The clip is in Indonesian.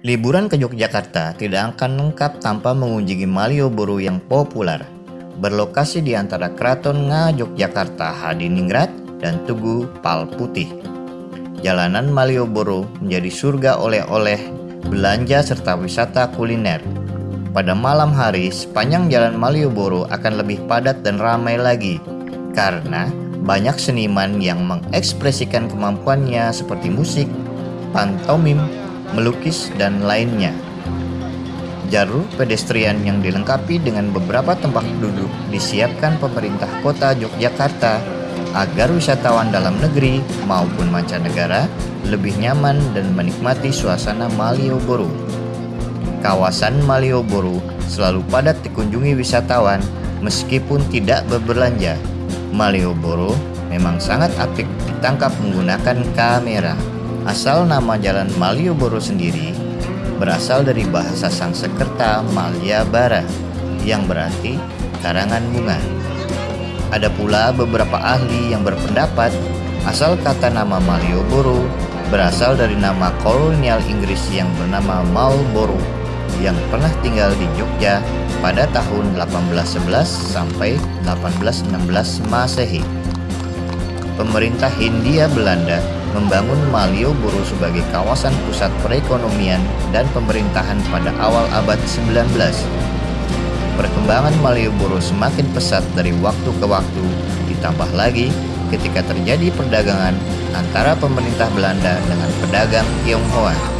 Liburan ke Yogyakarta tidak akan lengkap tanpa mengunjungi Malioboro yang populer. Berlokasi di antara Keraton Nga Yogyakarta Hadiningrat dan Tugu Pal Putih. Jalanan Malioboro menjadi surga oleh-oleh, belanja serta wisata kuliner. Pada malam hari, sepanjang jalan Malioboro akan lebih padat dan ramai lagi karena banyak seniman yang mengekspresikan kemampuannya seperti musik, pantomim, melukis, dan lainnya. Jalur pedestrian yang dilengkapi dengan beberapa tempat duduk disiapkan pemerintah kota Yogyakarta agar wisatawan dalam negeri maupun mancanegara lebih nyaman dan menikmati suasana Malioboro. Kawasan Malioboro selalu padat dikunjungi wisatawan meskipun tidak berbelanja. Malioboro memang sangat apik ditangkap menggunakan kamera. Asal nama jalan Malioboro sendiri berasal dari bahasa Sangsekerta Malyabara yang berarti karangan bunga. Ada pula beberapa ahli yang berpendapat asal kata nama Malioboro berasal dari nama kolonial Inggris yang bernama Marlborough yang pernah tinggal di Jogja pada tahun 1811 sampai 1816 Masehi. Pemerintah Hindia Belanda membangun Malioboro sebagai kawasan pusat perekonomian dan pemerintahan pada awal abad 19. Perkembangan Malioboro semakin pesat dari waktu ke waktu, ditambah lagi ketika terjadi perdagangan antara pemerintah Belanda dengan pedagang Tionghoa.